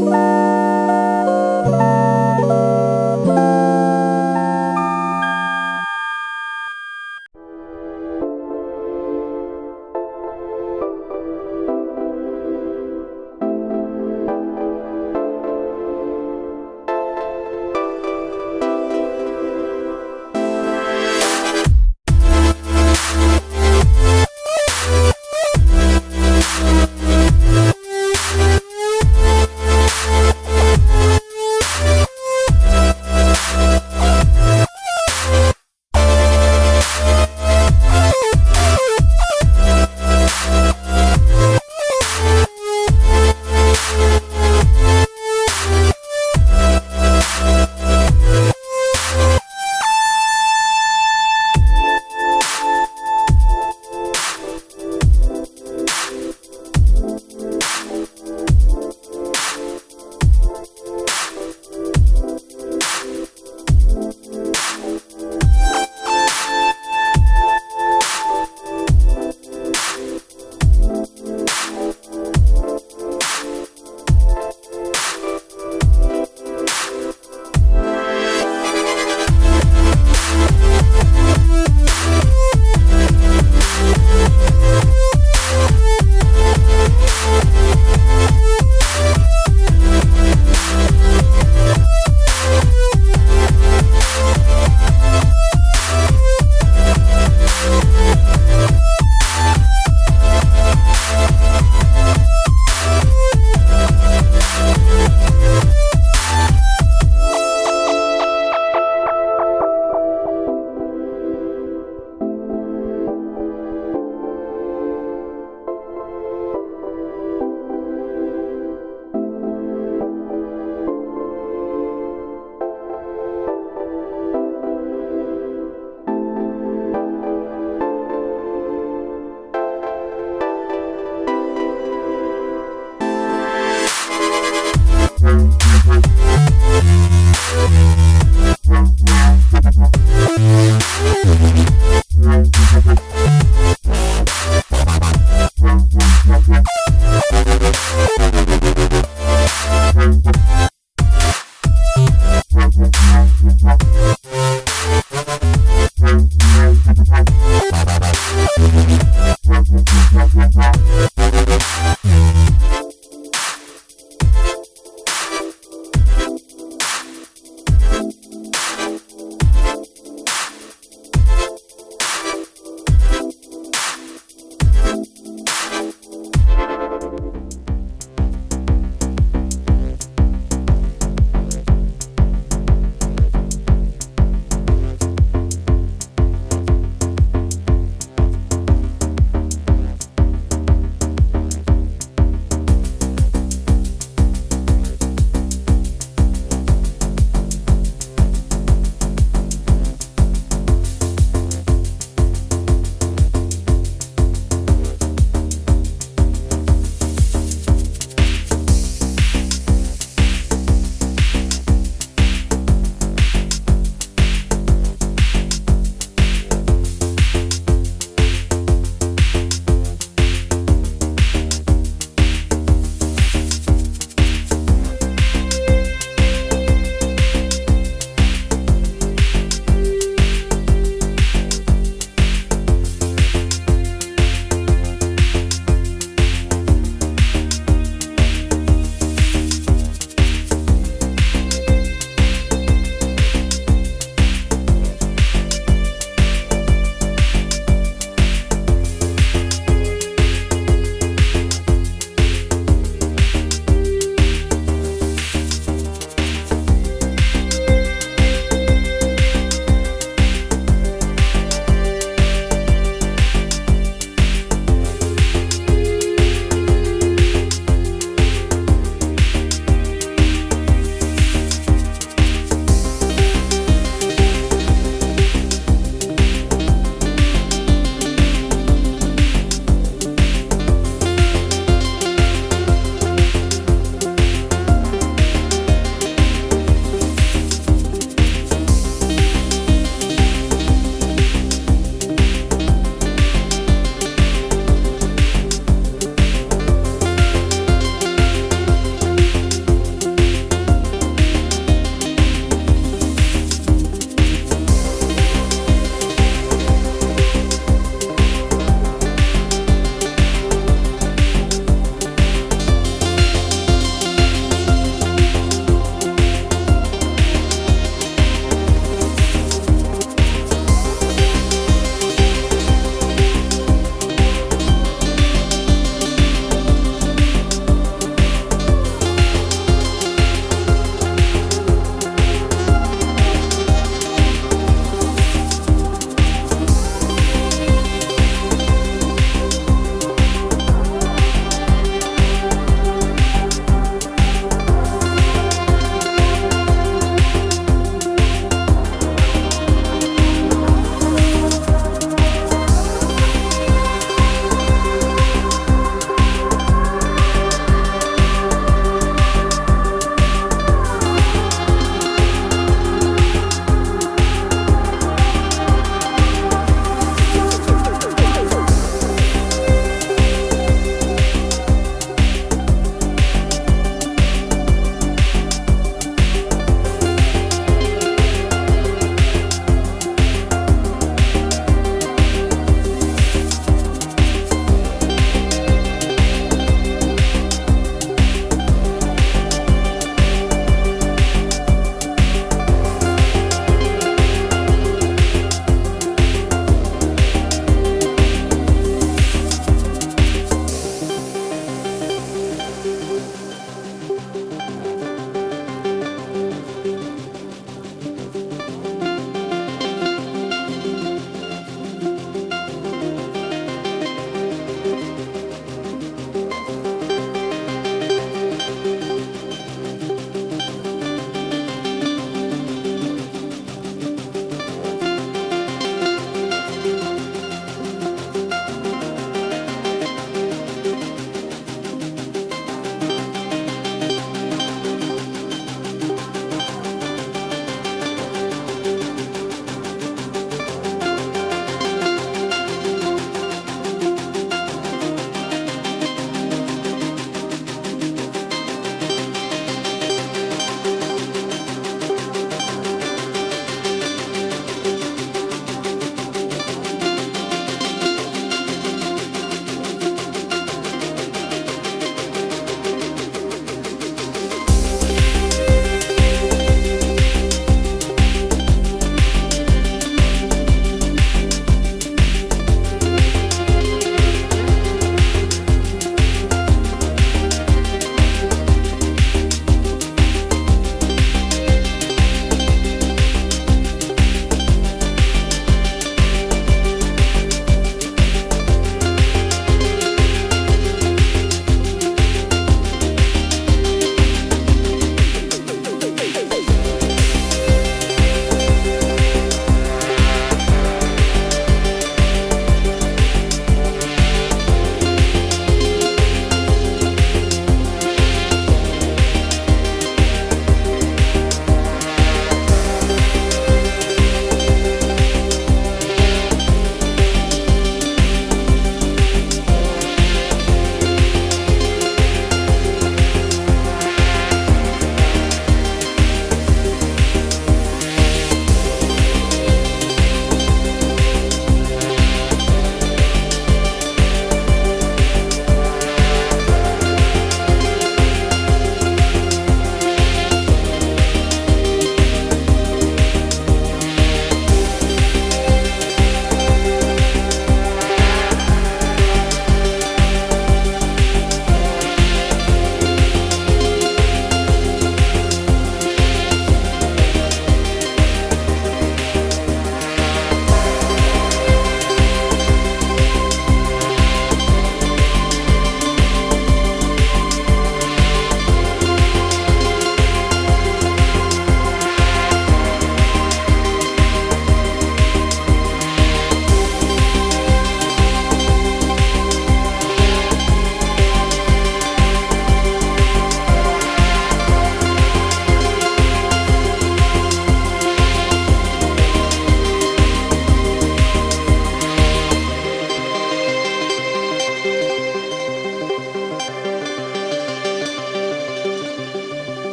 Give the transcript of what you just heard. Bye.